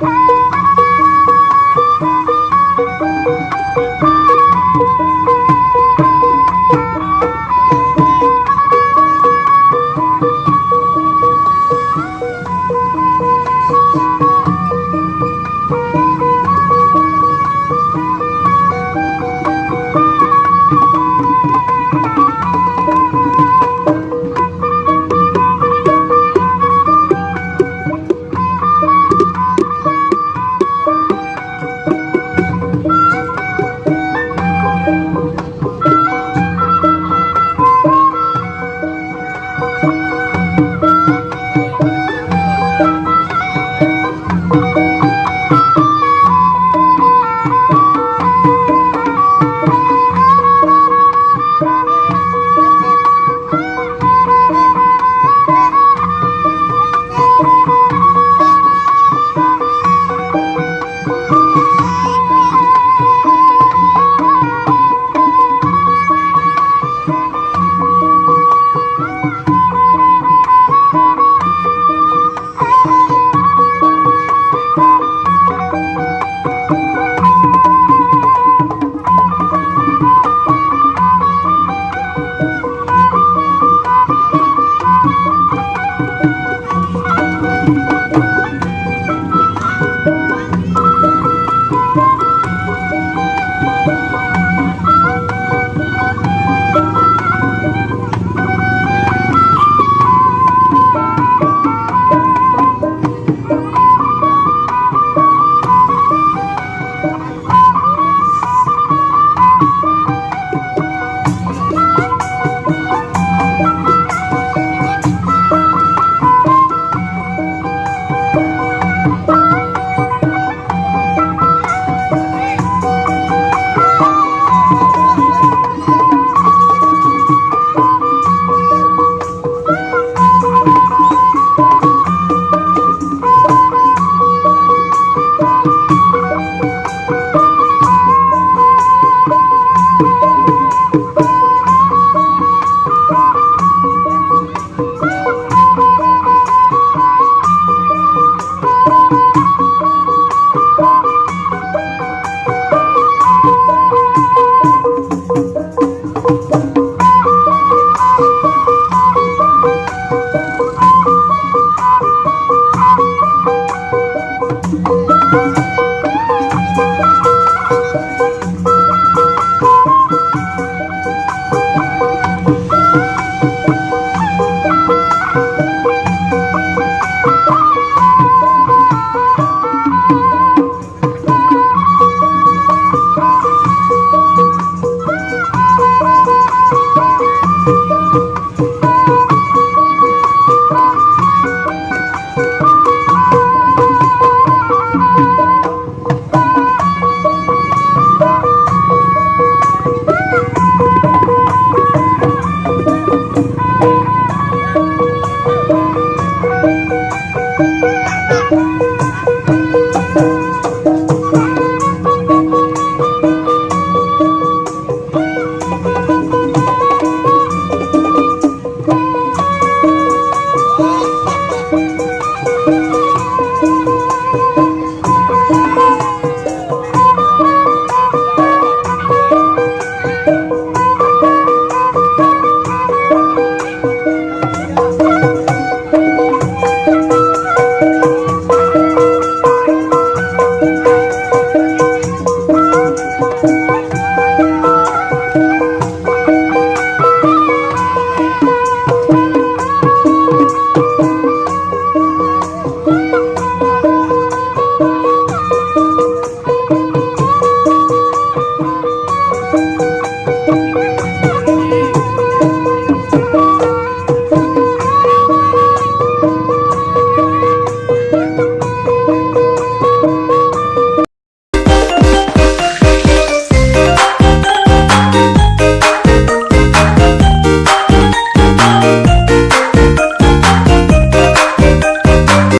Bye.